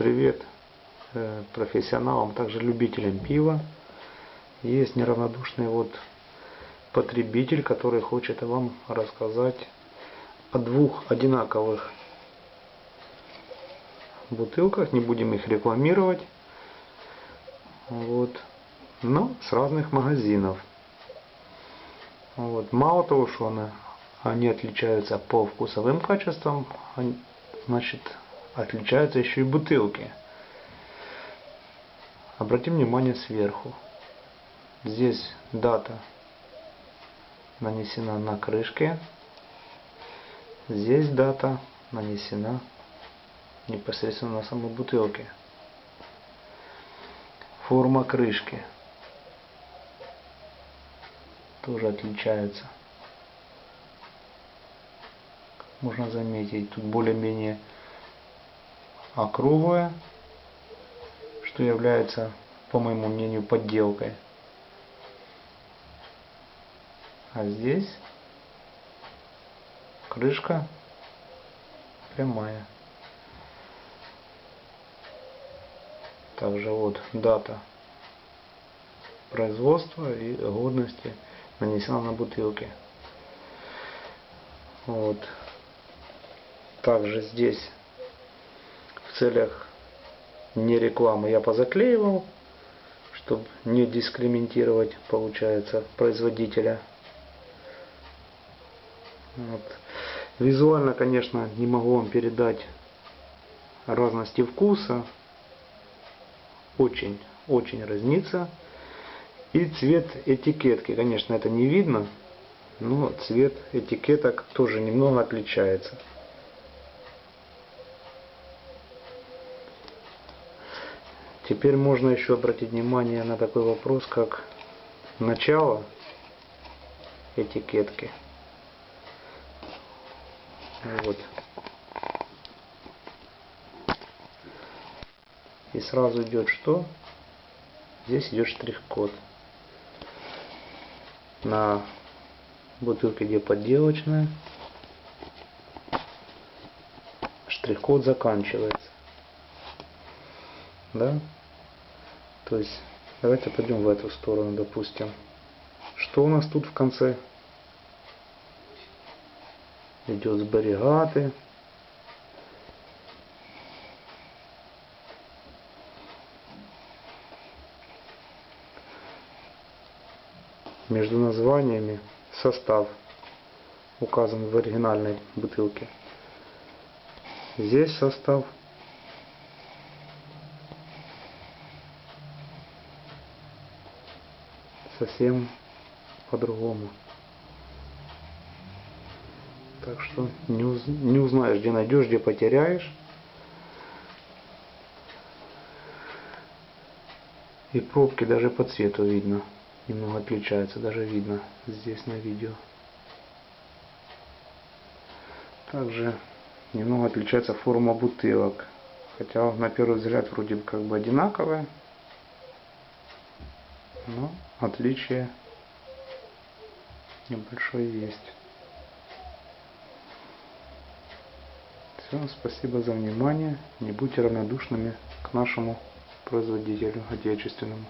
привет э, профессионалам, также любителям пива. Есть неравнодушный вот потребитель, который хочет вам рассказать о двух одинаковых бутылках. Не будем их рекламировать. Вот. Но с разных магазинов. Вот. Мало того, что она, они отличаются по вкусовым качествам, значит, отличаются еще и бутылки. Обратим внимание сверху. Здесь дата нанесена на крышке. Здесь дата нанесена непосредственно на самой бутылке. Форма крышки тоже отличается. Можно заметить, тут более-менее округлая, что является, по моему мнению, подделкой. А здесь крышка прямая. Также вот дата производства и годности нанесена на бутылке. Вот. Также здесь целях не рекламы я позаклеивал, чтобы не дискриминировать, получается, производителя. Вот. Визуально, конечно, не могу вам передать разности вкуса. Очень, очень разнится. И цвет этикетки, конечно, это не видно, но цвет этикеток тоже немного отличается. Теперь можно еще обратить внимание на такой вопрос, как начало этикетки. Вот. И сразу идет что? Здесь идет штрих-код. На бутылке, где подделочная, штрих-код заканчивается. Да? То есть, давайте пойдем в эту сторону, допустим. Что у нас тут в конце? Идет сберегаты. Между названиями состав указан в оригинальной бутылке. Здесь состав совсем по-другому. Так что не, уз, не узнаешь, где найдешь, где потеряешь. И пробки даже по цвету видно. Немного отличаются, даже видно здесь на видео. Также немного отличается форма бутылок. Хотя на первый взгляд вроде бы как бы одинаковая. Но отличие небольшое есть. Все, спасибо за внимание. Не будьте равнодушными к нашему производителю отечественному.